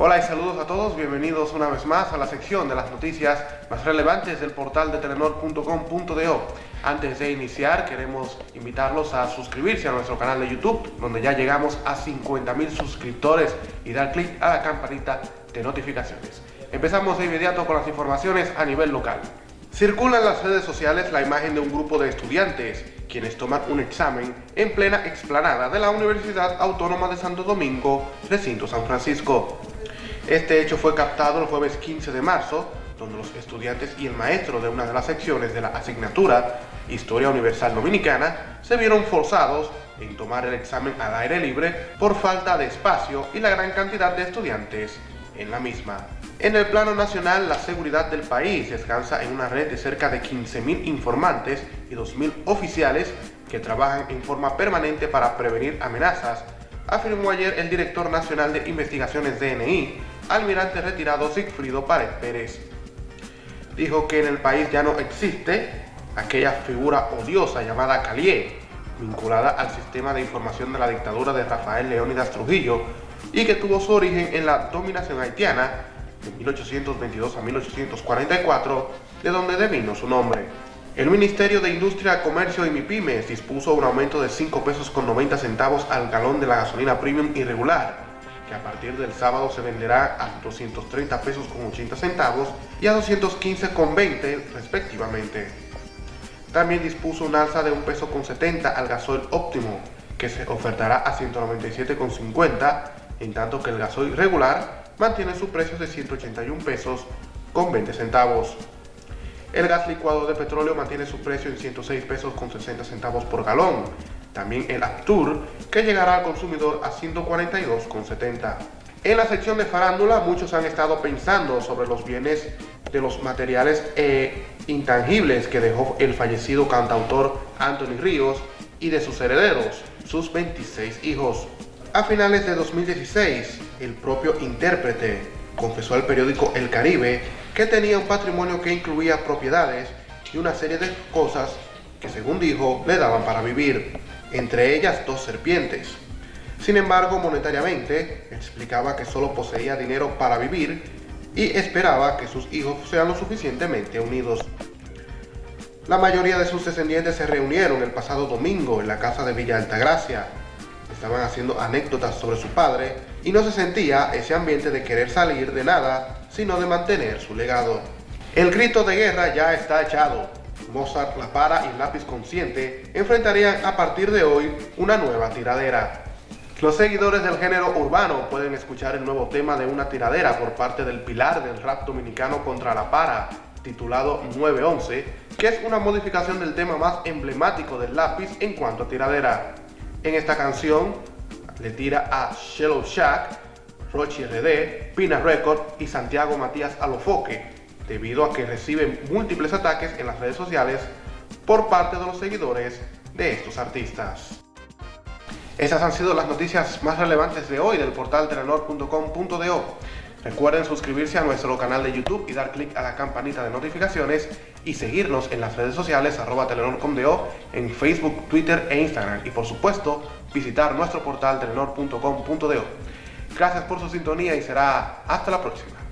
Hola y saludos a todos, bienvenidos una vez más a la sección de las noticias más relevantes del portal de telenor.com.do. Antes de iniciar queremos invitarlos a suscribirse a nuestro canal de YouTube, donde ya llegamos a 50.000 suscriptores y dar clic a la campanita de notificaciones. Empezamos de inmediato con las informaciones a nivel local. Circula en las redes sociales la imagen de un grupo de estudiantes, quienes toman un examen en plena explanada de la Universidad Autónoma de Santo Domingo, recinto San Francisco. Este hecho fue captado el jueves 15 de marzo, donde los estudiantes y el maestro de una de las secciones de la asignatura Historia Universal Dominicana se vieron forzados en tomar el examen al aire libre por falta de espacio y la gran cantidad de estudiantes en la misma. En el plano nacional, la seguridad del país descansa en una red de cerca de 15.000 informantes y 2.000 oficiales que trabajan en forma permanente para prevenir amenazas, afirmó ayer el director nacional de investigaciones DNI, almirante retirado Sigfrido Pared Pérez. Dijo que en el país ya no existe aquella figura odiosa llamada Calié, vinculada al sistema de información de la dictadura de Rafael Leónidas Trujillo y que tuvo su origen en la dominación haitiana de 1822 a 1844, de donde devino su nombre. El Ministerio de Industria, Comercio y MIPIMES dispuso un aumento de 5 pesos con 90 centavos al galón de la gasolina premium irregular, que a partir del sábado se venderá a 230 pesos con 80 centavos y a 215 con 20 respectivamente. También dispuso un alza de un peso con 70 al gasoil óptimo, que se ofertará a 197 con 50, en tanto que el gasoil regular mantiene su precio de 181 pesos con 20 centavos. El gas licuado de petróleo mantiene su precio en 106 pesos con 60 centavos por galón, también el Aptur, que llegará al consumidor a 142,70. En la sección de farándula, muchos han estado pensando sobre los bienes de los materiales e intangibles que dejó el fallecido cantautor Anthony Ríos y de sus herederos, sus 26 hijos. A finales de 2016, el propio intérprete confesó al periódico El Caribe que tenía un patrimonio que incluía propiedades y una serie de cosas que según dijo le daban para vivir entre ellas dos serpientes. Sin embargo, monetariamente, explicaba que solo poseía dinero para vivir y esperaba que sus hijos sean lo suficientemente unidos. La mayoría de sus descendientes se reunieron el pasado domingo en la casa de Villa Altagracia. Estaban haciendo anécdotas sobre su padre y no se sentía ese ambiente de querer salir de nada, sino de mantener su legado. El grito de guerra ya está echado, Mozart, La Para y Lápiz Consciente enfrentarían a partir de hoy una nueva tiradera. Los seguidores del género urbano pueden escuchar el nuevo tema de una tiradera por parte del pilar del rap dominicano contra La Para, titulado 911, que es una modificación del tema más emblemático del lápiz en cuanto a tiradera. En esta canción le tira a Shallow Shack, Rochi RD, Pina Record y Santiago Matías Alofoque, debido a que reciben múltiples ataques en las redes sociales por parte de los seguidores de estos artistas. Esas han sido las noticias más relevantes de hoy del portal telenor.com.do. Recuerden suscribirse a nuestro canal de YouTube y dar clic a la campanita de notificaciones y seguirnos en las redes sociales arroba telenor.com.do en Facebook, Twitter e Instagram y por supuesto visitar nuestro portal telenor.com.do. Gracias por su sintonía y será hasta la próxima.